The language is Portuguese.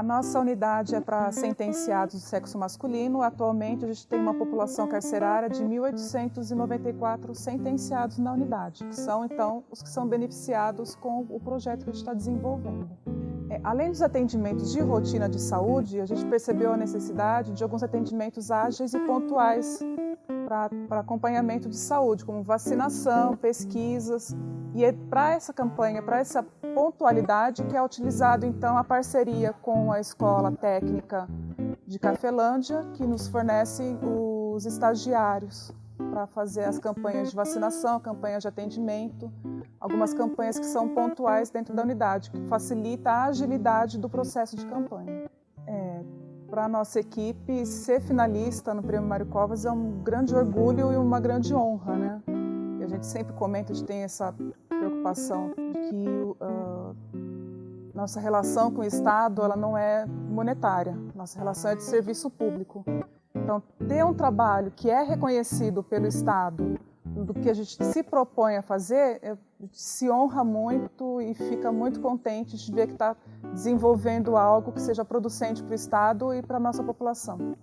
A nossa unidade é para sentenciados do sexo masculino. Atualmente, a gente tem uma população carcerária de 1.894 sentenciados na unidade, que são, então, os que são beneficiados com o projeto que a gente está desenvolvendo. É, além dos atendimentos de rotina de saúde, a gente percebeu a necessidade de alguns atendimentos ágeis e pontuais para acompanhamento de saúde, como vacinação, pesquisas. E é para essa campanha, para essa pontualidade, que é utilizado então a parceria com a Escola Técnica de Cafelândia, que nos fornece os estagiários para fazer as campanhas de vacinação, campanhas de atendimento, algumas campanhas que são pontuais dentro da unidade, que facilita a agilidade do processo de campanha. É, para a nossa equipe, ser finalista no Prêmio Mário Covas é um grande orgulho e uma grande honra, né? E a gente sempre comenta, a gente tem essa preocupação de que uh, nossa relação com o Estado ela não é monetária, nossa relação é de serviço público. Então, ter um trabalho que é reconhecido pelo Estado, do que a gente se propõe a fazer, se honra muito e fica muito contente de ver que está desenvolvendo algo que seja producente para o Estado e para a nossa população.